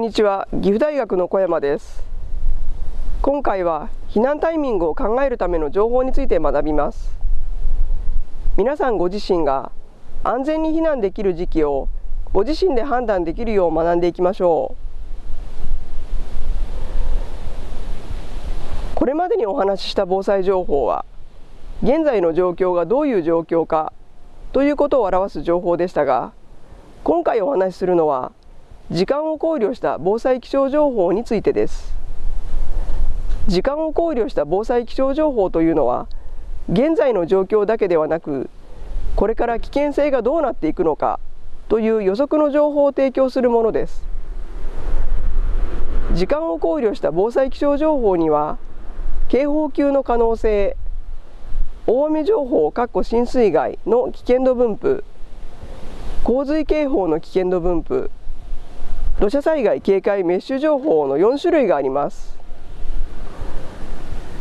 んにちは。岐阜大学の小山です。今回は避難タイミングを考えるための情報について学びます。皆さんご自身が安全に避難できる時期をご自身で判断できるよう学んでいきましょう。これまでにお話しした防災情報は現在の状況がどういう状況かということを表す情報でしたが今回お話しするのは時間を考慮した防災気象情報についてです。時間を考慮した防災気象情報というのは現在の状況だけではなくこれから危険性がどうなっていくのかという予測の情報を提供するものです。時間を考慮した防災気象情報には警報級の可能性大雨情報浸水害の危険度分布洪水警報の危険度分布土砂災害警戒メッシュ情報の4種類があります。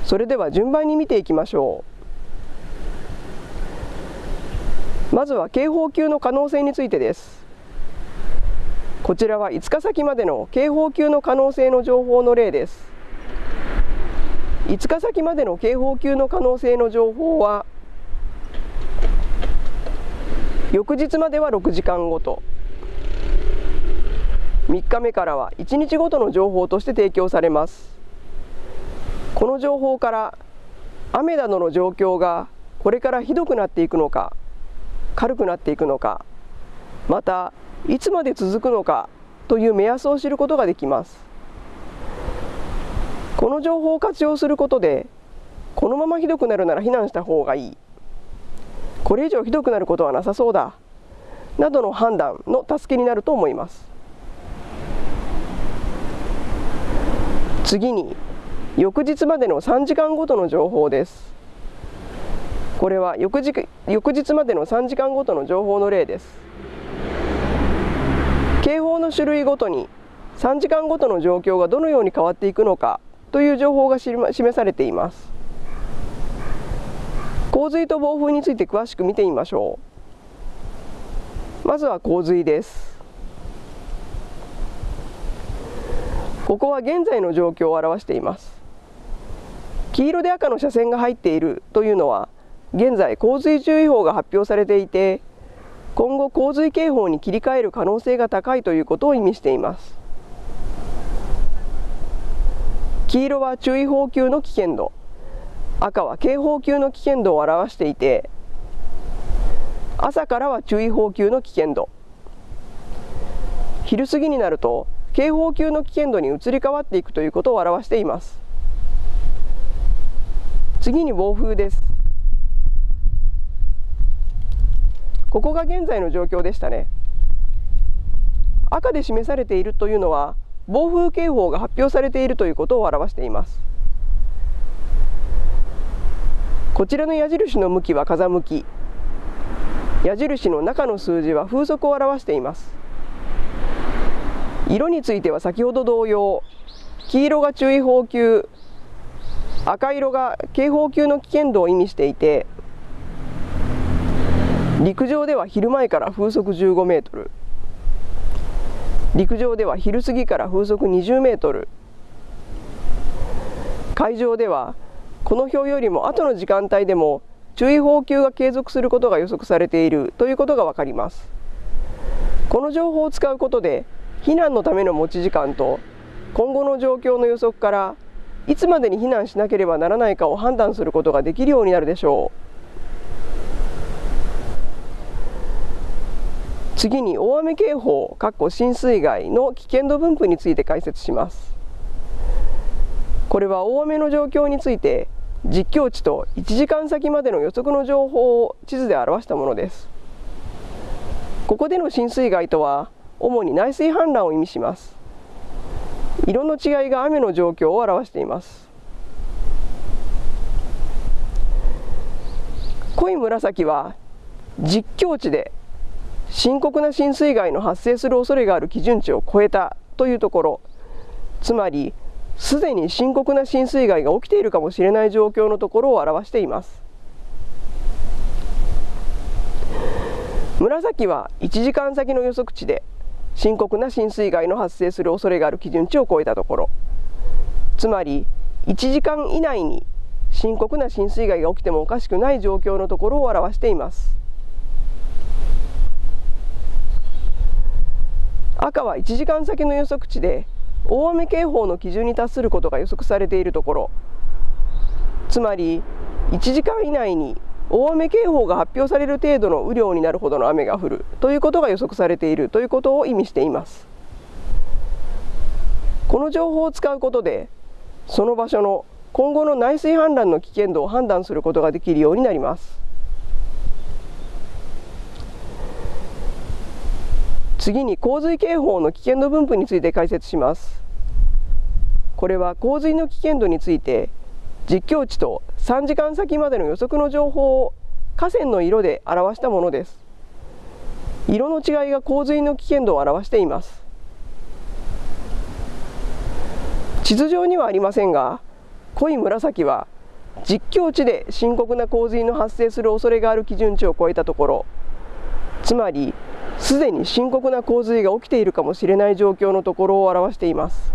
それでは順番に見ていきましょう。まずは警報級の可能性についてです。こちらは5日先までの警報級の可能性の情報の例です。5日先までの警報級の可能性の情報は翌日までは6時間ごと。3日目からは1日ごとの情報として提供されます。この情報から雨などの状況がこれからひどくなっていくのか軽くなっていくのかまたいつまで続くのかという目安を知ることができます。この情報を活用することでこのままひどくなるなら避難した方がいい。これ以上ひどくなることはなさそうだ。などの判断の助けになると思います。次に翌日までの3時間ごとの情報です。これは翌日翌日までの3時間ごとの情報の例です。警報の種類ごとに3時間ごとの状況がどのように変わっていくのかという情報が示されています。洪水と暴風について詳しく見てみましょう。まずは洪水です。ここは現在の状況を表しています。黄色で赤の車線が入っているというのは現在洪水注意報が発表されていて今後洪水警報に切り替える可能性が高いということを意味しています。黄色は注意報級の危険度。赤は警報級の危険度を表していて朝からは注意報級の危険度。昼過ぎになると警報級の危険度に移り変わっていくということを表しています。次に暴風です。ここが現在の状況でしたね。赤で示されているというのは暴風警報が発表されているということを表しています。こちらの矢印の向きは風向き。矢印の中の数字は風速を表しています。色については先ほど同様黄色が注意報級赤色が警報級の危険度を意味していて陸上では昼前から風速15メートル陸上では昼過ぎから風速20メートル海上ではこの表よりも後の時間帯でも注意報級が継続することが予測されているということが分かります。この情報を使うことで避難のための持ち時間と今後の状況の予測からいつまでに避難しなければならないかを判断することができるようになるでしょう。次に大雨警報浸水害の危険度分布について解説します。これは大雨の状況について実況値と1時間先までの予測の情報を地図で表したものです。ここでの浸水害とは主に内水氾濫を意味します。色の違いが雨の状況を表しています。濃い紫は実況値で深刻な浸水害の発生する恐れがある基準値を超えたというところつまりすでに深刻な浸水害が起きているかもしれない状況のところを表しています。紫は1時間先の予測値で深刻な浸水害の発生する恐れがある基準値を超えたところ。つまり1時間以内に深刻な浸水害が起きてもおかしくない状況のところを表しています。赤は1時間先の予測値で大雨警報の基準に達することが予測されているところ。つまり1時間以内に大雨警報が発表される程度の雨量になるほどの雨が降るということが予測されているということを意味しています。この情報を使うことでその場所の今後の内水氾濫の危険度を判断することができるようになります。次に洪水警報の危険度分布について解説します。これは洪水の危険度について実況値と3時間先までの予測の情報を河川の色で表したものです。色の違いが洪水の危険度を表しています。地図上にはありませんが濃い紫は実況値で深刻な洪水の発生する恐れがある基準値を超えたところつまりすでに深刻な洪水が起きているかもしれない状況のところを表しています。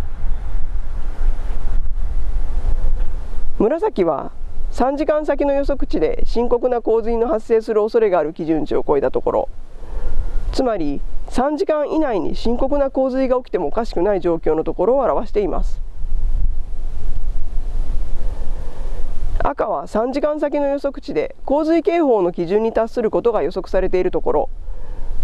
紫は3時間先の予測値で深刻な洪水の発生する恐れがある基準値を超えたところ。つまり3時間以内に深刻な洪水が起きてもおかしくない状況のところを表しています。赤は3時間先の予測値で洪水警報の基準に達することが予測されているところ。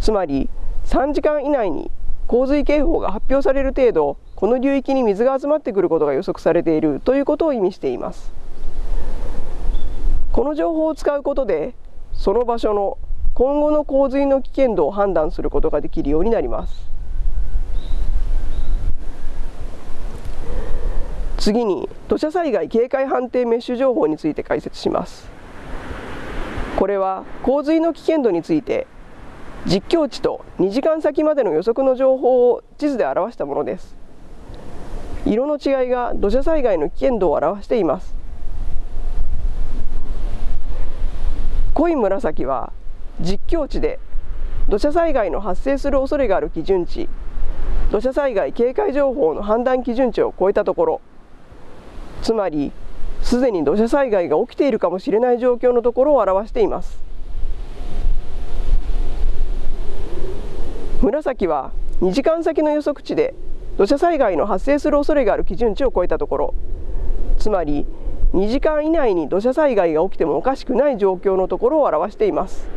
つまり3時間以内に洪水警報が発表される程度この流域に水が集まってくることが予測されているということを意味しています。この情報を使うことでその場所の今後の洪水の危険度を判断することができるようになります。次に土砂災害警戒判定メッシュ情報について解説します。これは洪水の危険度について実況値と2時間先までの予測の情報を地図で表したものです。色の違いが土砂災害の危険度を表しています。濃い紫は実況値で土砂災害の発生する恐れがある基準値土砂災害警戒情報の判断基準値を超えたところつまりすでに土砂災害が起きているかもしれない状況のところを表しています。紫は2時間先の予測値で土砂災害の発生する恐れがある基準値を超えたところつまり2時間以内に土砂災害が起きてもおかしくない状況のところを表しています。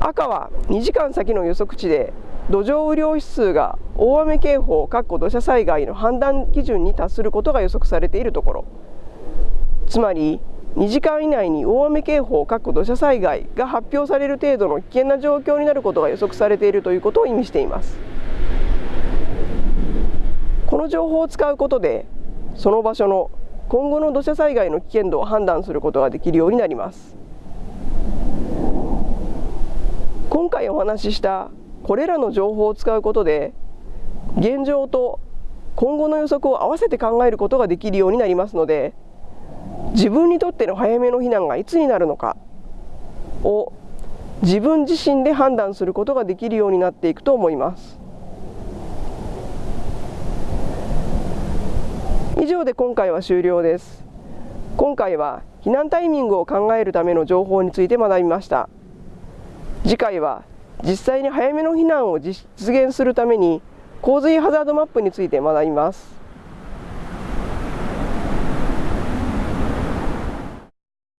赤は2時間先の予測値で土壌雨量指数が大雨警報土砂災害の判断基準に達することが予測されているところ。つまり2時間以内に大雨警報土砂災害が発表される程度の危険な状況になることが予測されているということを意味しています。の情報を使うことでその場所の今後の土砂災害の危険度を判断することができるようになります。今回お話ししたこれらの情報を使うことで現状と今後の予測を合わせて考えることができるようになりますので自分にとっての早めの避難がいつになるのかを自分自身で判断することができるようになっていくと思います。以上で今回は終了です。今回は避難タイミングを考えるための情報について学びました。次回は実際に早めの避難を実現するために洪水ハザードマップについて学びます。